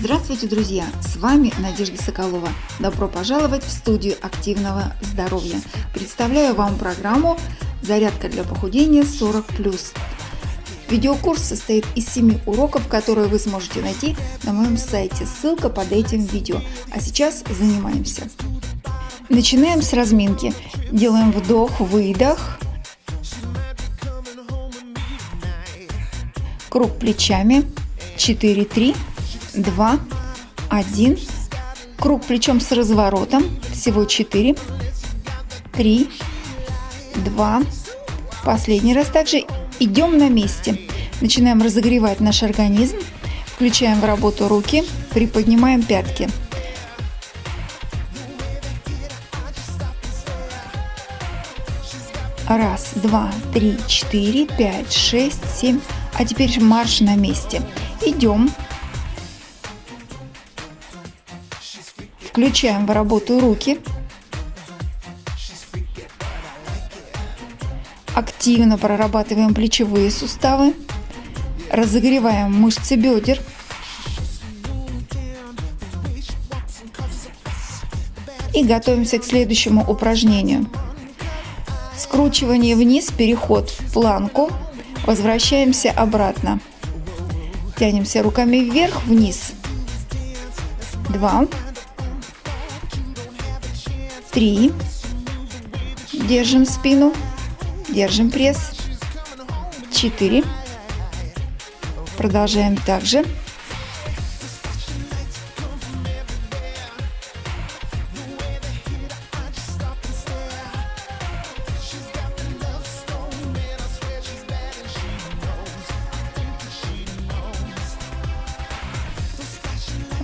Здравствуйте, друзья! С вами Надежда Соколова. Добро пожаловать в студию активного здоровья. Представляю вам программу «Зарядка для похудения 40+.» Видеокурс состоит из 7 уроков, которые вы сможете найти на моем сайте. Ссылка под этим видео. А сейчас занимаемся. Начинаем с разминки. Делаем вдох-выдох. Круг плечами. 4-3. 2, 1. Круг плечом с разворотом. Всего 4, 3, 2. Последний раз также идем на месте. Начинаем разогревать наш организм. Включаем в работу руки, приподнимаем пятки. Раз, два, три, четыре, пять, шесть, семь. А теперь марш на месте. Идем Включаем в работу руки. Активно прорабатываем плечевые суставы. Разогреваем мышцы бедер. И готовимся к следующему упражнению. Скручивание вниз, переход в планку. Возвращаемся обратно. Тянемся руками вверх, вниз. Два три. Держим спину. Держим пресс. Четыре. Продолжаем также.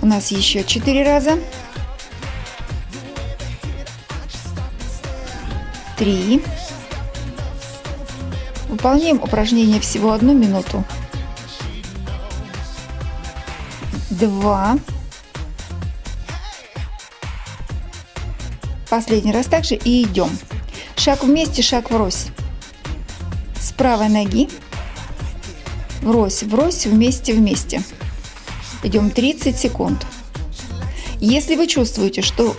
У нас еще четыре раза. Три. Выполняем упражнение всего одну минуту. Два. Последний раз также и идем. Шаг вместе, шаг врозь. С правой ноги. Врозь, врозь, вместе, вместе. Идем 30 секунд. Если вы чувствуете, что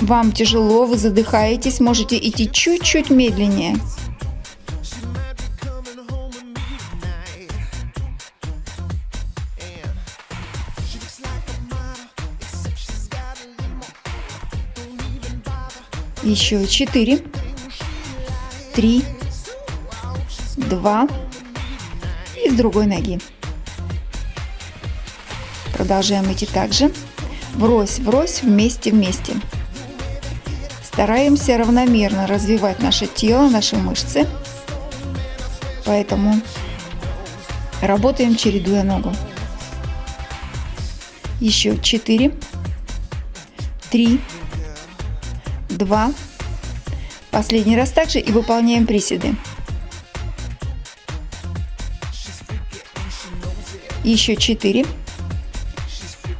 вам тяжело, вы задыхаетесь, можете идти чуть-чуть медленнее. Еще четыре, три, два и с другой ноги. Продолжаем идти также. Врозь, врозь, вместе, вместе. Стараемся равномерно развивать наше тело, наши мышцы. Поэтому работаем, чередуя ногу. Еще 4, 3, 2. Последний раз также и выполняем приседы. Еще 4,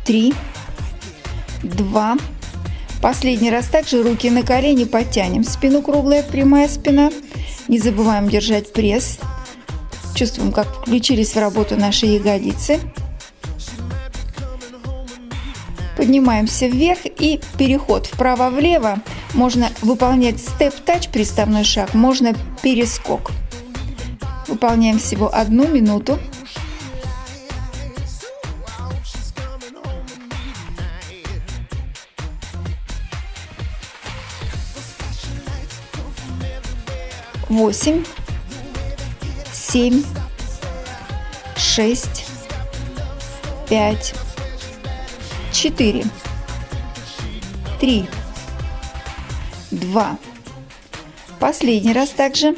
3, 2, Последний раз также руки на колени подтянем. Спину круглая, прямая спина. Не забываем держать пресс. Чувствуем, как включились в работу наши ягодицы. Поднимаемся вверх и переход вправо-влево. Можно выполнять степ-тач, приставной шаг, можно перескок. Выполняем всего одну минуту. Восемь, семь, шесть, пять, четыре, три, два. Последний раз также.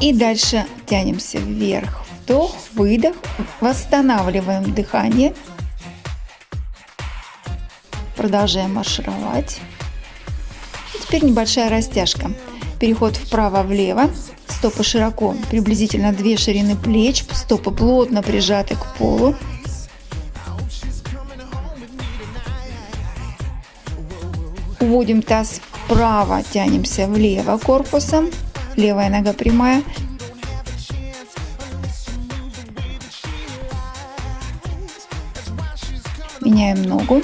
И дальше тянемся вверх. Вдох, выдох. Восстанавливаем дыхание. Продолжаем маршировать. И теперь небольшая растяжка. Переход вправо-влево. Стопы широко, приблизительно две ширины плеч. Стопы плотно прижаты к полу. Уводим таз вправо, тянемся влево корпусом. Левая нога прямая. Меняем ногу.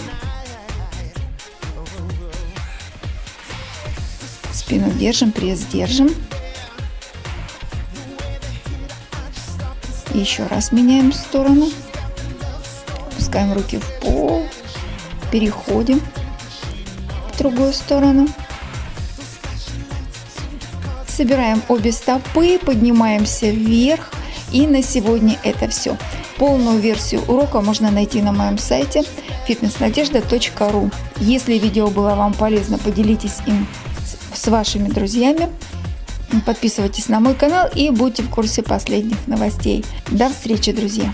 Спину держим, пресс держим. Еще раз меняем сторону. Опускаем руки в пол. Переходим в другую сторону. Собираем обе стопы, поднимаемся вверх. И на сегодня это все. Полную версию урока можно найти на моем сайте fitnessnadежда.ru. Если видео было вам полезно, поделитесь им с вашими друзьями. Подписывайтесь на мой канал и будьте в курсе последних новостей. До встречи, друзья!